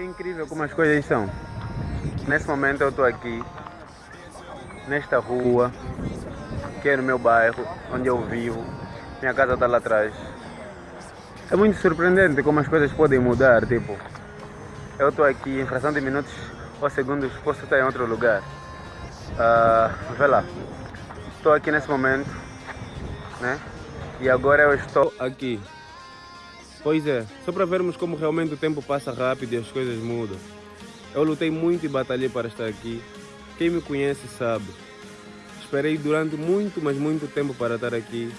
É incrível como as coisas são. Nesse momento eu estou aqui, nesta rua, que é no meu bairro, onde eu vivo. Minha casa está lá atrás. É muito surpreendente como as coisas podem mudar, tipo. Eu estou aqui, em fração de minutos ou segundos, posso estar em outro lugar. Uh, vê lá. Estou aqui nesse momento, né? E agora eu estou aqui. Pois é, só para vermos como realmente o tempo passa rápido e as coisas mudam. Eu lutei muito e batalhei para estar aqui. Quem me conhece sabe. Esperei durante muito, mas muito tempo para estar aqui.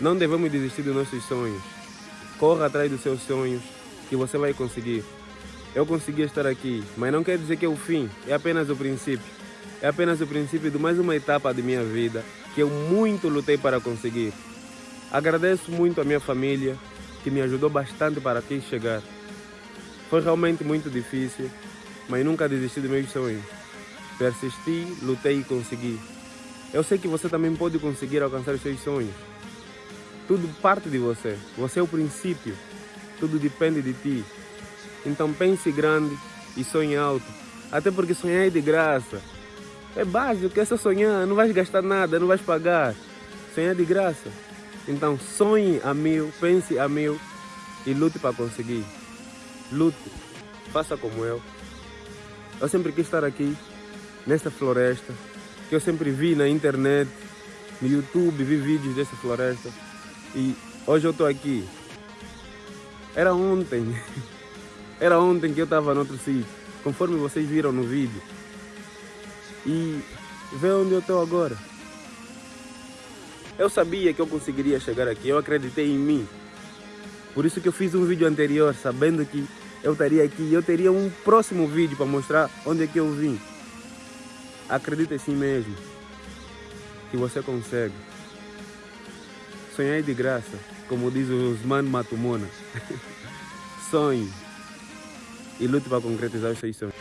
Não devemos desistir dos nossos sonhos. Corra atrás dos seus sonhos, que você vai conseguir. Eu consegui estar aqui, mas não quer dizer que é o fim, é apenas o princípio. É apenas o princípio de mais uma etapa de minha vida que eu muito lutei para conseguir. Agradeço muito a minha família, que me ajudou bastante para aqui chegar. Foi realmente muito difícil, mas nunca desisti dos meus sonhos. Persisti, lutei e consegui. Eu sei que você também pode conseguir alcançar os seus sonhos. Tudo parte de você. Você é o princípio. Tudo depende de ti. Então pense grande e sonhe alto. Até porque sonhar é de graça. É básico, é só sonhar. Não vais gastar nada, não vais pagar. Sonhar é de graça. Então sonhe a mil, pense a mil e lute para conseguir. Lute, faça como eu. Eu sempre quis estar aqui, nesta floresta, que eu sempre vi na internet, no YouTube, vi vídeos dessa floresta. E hoje eu estou aqui. Era ontem. Era ontem que eu estava no outro sítio, conforme vocês viram no vídeo. E vê onde eu estou agora. Eu sabia que eu conseguiria chegar aqui, eu acreditei em mim. Por isso que eu fiz um vídeo anterior, sabendo que eu estaria aqui e eu teria um próximo vídeo para mostrar onde é que eu vim. Acredite em si mesmo, que você consegue. Sonhar de graça, como diz o Osman Matumona. Sonhe e lute para concretizar os seus sonhos.